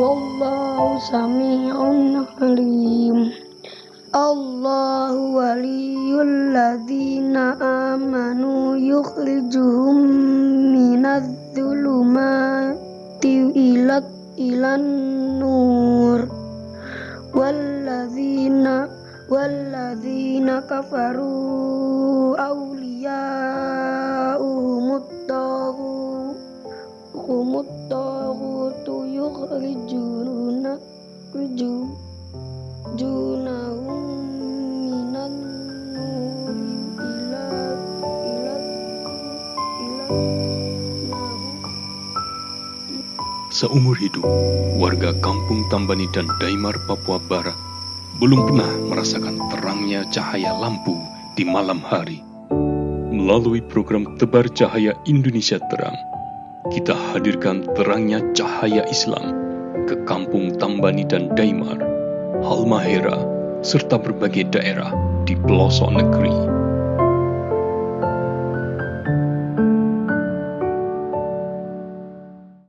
Wallahu sami'un alim Allahu waliyul ladzina amanu yukhrijuhum minadz zulumati ila ilan nur walladzina kafaru awliya'uhumut taghut taghutu yukhrijuna junahum minan nuri ila ila ila Seumur hidup, warga kampung Tambani dan Daimar, Papua Barat belum pernah merasakan terangnya cahaya lampu di malam hari. Melalui program Tebar Cahaya Indonesia Terang, kita hadirkan terangnya cahaya Islam ke kampung Tambani dan Daimar, Halmahera, serta berbagai daerah di pelosok negeri.